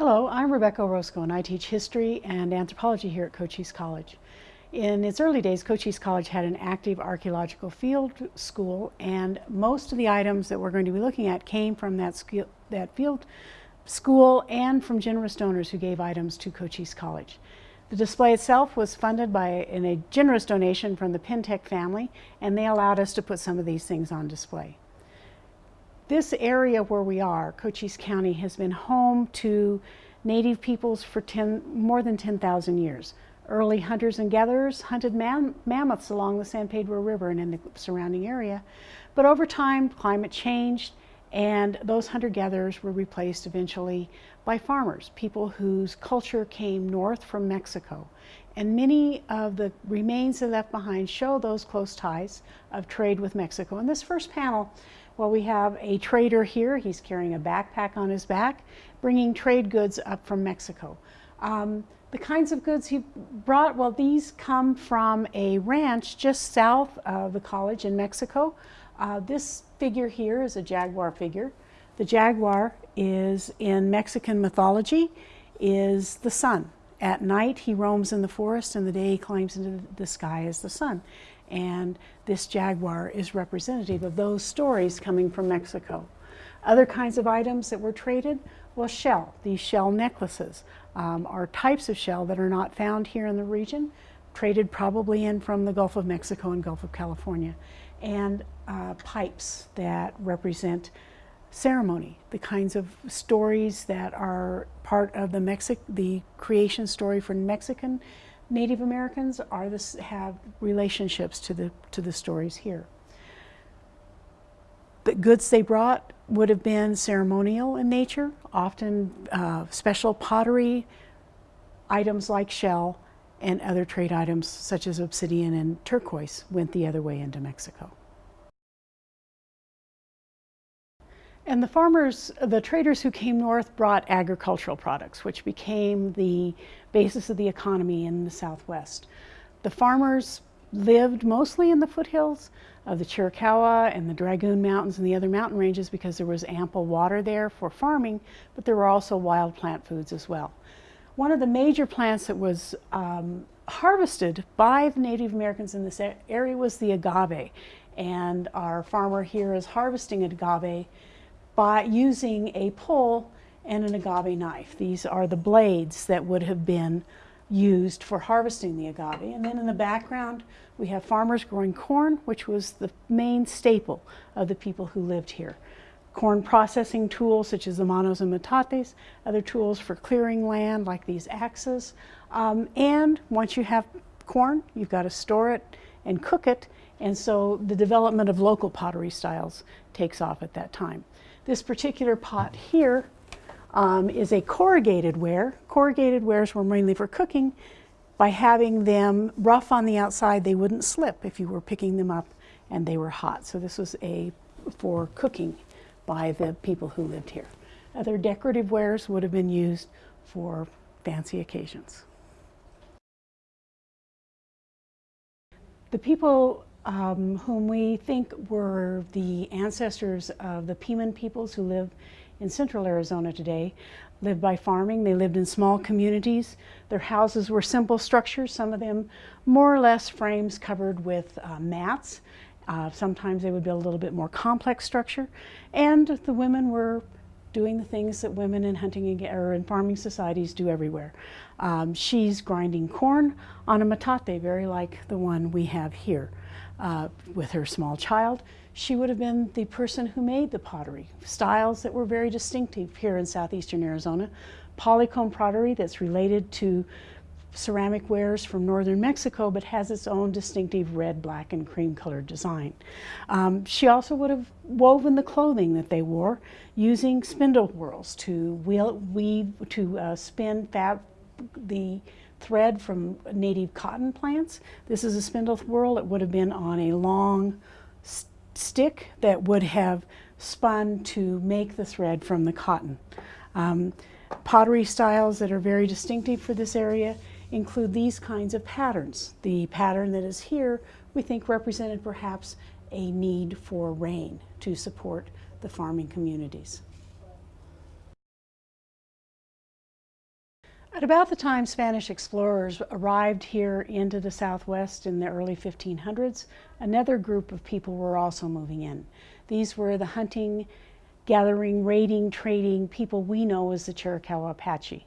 Hello, I'm Rebecca Orozco and I teach history and anthropology here at Cochise College. In its early days, Cochise College had an active archaeological field school and most of the items that we're going to be looking at came from that, that field school and from generous donors who gave items to Cochise College. The display itself was funded by a generous donation from the Pintech family and they allowed us to put some of these things on display. This area where we are, Cochise County, has been home to native peoples for 10, more than 10,000 years. Early hunters and gatherers hunted mam mammoths along the San Pedro River and in the surrounding area. But over time, climate changed and those hunter-gatherers were replaced eventually by farmers, people whose culture came north from Mexico. And many of the remains they left behind show those close ties of trade with Mexico. In this first panel, well, we have a trader here. He's carrying a backpack on his back, bringing trade goods up from Mexico. Um, the kinds of goods he brought, well, these come from a ranch just south of the college in Mexico. Uh, this figure here is a jaguar figure. The jaguar is in Mexican mythology, is the sun. At night he roams in the forest and the day he climbs into the sky as the sun. And this jaguar is representative of those stories coming from Mexico. Other kinds of items that were traded, well shell. These shell necklaces um, are types of shell that are not found here in the region, traded probably in from the Gulf of Mexico and Gulf of California. And uh, pipes that represent ceremony, the kinds of stories that are part of the, Mexic the creation story for Mexican Native Americans are this, have relationships to the, to the stories here. The goods they brought would have been ceremonial in nature, often uh, special pottery, items like shell, and other trade items such as obsidian and turquoise went the other way into Mexico. And the farmers, the traders who came north brought agricultural products, which became the basis of the economy in the Southwest. The farmers lived mostly in the foothills of the Chiricahua and the Dragoon Mountains and the other mountain ranges because there was ample water there for farming, but there were also wild plant foods as well. One of the major plants that was um, harvested by the Native Americans in this area was the agave. And our farmer here is harvesting agave by using a pole and an agave knife. These are the blades that would have been used for harvesting the agave. And then in the background, we have farmers growing corn, which was the main staple of the people who lived here. Corn processing tools such as the manos and metates, other tools for clearing land like these axes. Um, and once you have corn, you've got to store it and cook it. And so the development of local pottery styles takes off at that time. This particular pot here um, is a corrugated ware. Corrugated wares were mainly for cooking. By having them rough on the outside, they wouldn't slip if you were picking them up and they were hot. So this was a for cooking by the people who lived here. Other decorative wares would have been used for fancy occasions. The people um, whom we think were the ancestors of the Piman peoples who live in central Arizona today, lived by farming. They lived in small communities. Their houses were simple structures, some of them more or less frames covered with uh, mats. Uh, sometimes they would build a little bit more complex structure. And the women were doing the things that women in hunting or in farming societies do everywhere. Um, she's grinding corn on a metate, very like the one we have here. Uh, with her small child, she would have been the person who made the pottery, styles that were very distinctive here in southeastern Arizona. Polycomb pottery that's related to ceramic wares from northern Mexico but has its own distinctive red, black, and cream colored design. Um, she also would have woven the clothing that they wore using spindle whorls to weave, to uh, spin the thread from native cotton plants. This is a spindle whorl. It would have been on a long st stick that would have spun to make the thread from the cotton. Um, pottery styles that are very distinctive for this area include these kinds of patterns. The pattern that is here we think represented perhaps a need for rain to support the farming communities. At about the time Spanish explorers arrived here into the Southwest in the early 1500s, another group of people were also moving in. These were the hunting, gathering, raiding, trading people we know as the Chiricahua Apache.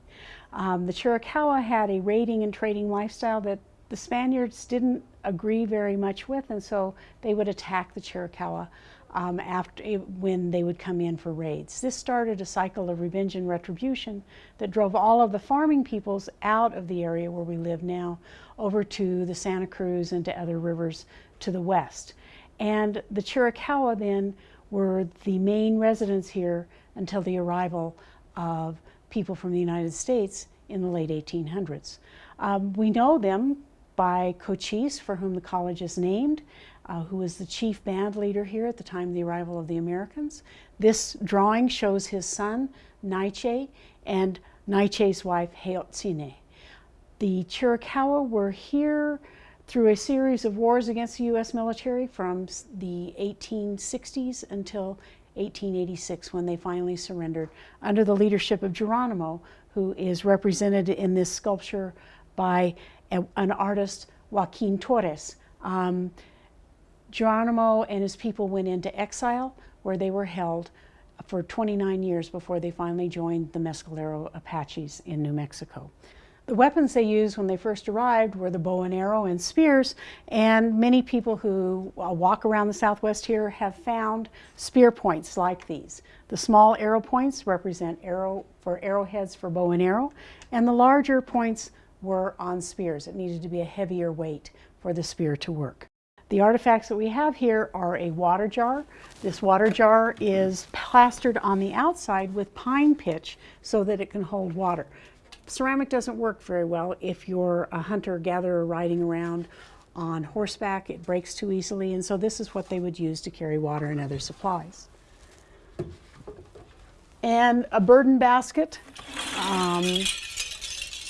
Um, the Chiricahua had a raiding and trading lifestyle that the Spaniards didn't agree very much with, and so they would attack the Chiricahua um, after, eh, when they would come in for raids. This started a cycle of revenge and retribution that drove all of the farming peoples out of the area where we live now over to the Santa Cruz and to other rivers to the west. And the Chiricahua then were the main residents here until the arrival of people from the United States in the late 1800s. Um, we know them by Cochise, for whom the college is named, uh, who was the chief band leader here at the time of the arrival of the Americans. This drawing shows his son, Naiche, and Naiche's wife, Heotsine. The Chiricahua were here through a series of wars against the U.S. military from the 1860s until 1886 when they finally surrendered under the leadership of Geronimo, who is represented in this sculpture by a, an artist, Joaquin Torres. Um, Geronimo and his people went into exile where they were held for 29 years before they finally joined the Mescalero Apaches in New Mexico. The weapons they used when they first arrived were the bow and arrow and spears, and many people who uh, walk around the Southwest here have found spear points like these. The small arrow points represent arrow for arrowheads for bow and arrow, and the larger points were on spears. It needed to be a heavier weight for the spear to work. The artifacts that we have here are a water jar. This water jar is plastered on the outside with pine pitch so that it can hold water. Ceramic doesn't work very well if you're a hunter-gatherer riding around on horseback. It breaks too easily, and so this is what they would use to carry water and other supplies. And a burden basket um,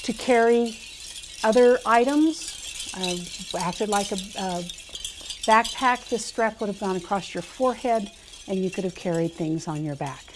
to carry other items. Uh, acted like a, a backpack, this strap would have gone across your forehead and you could have carried things on your back.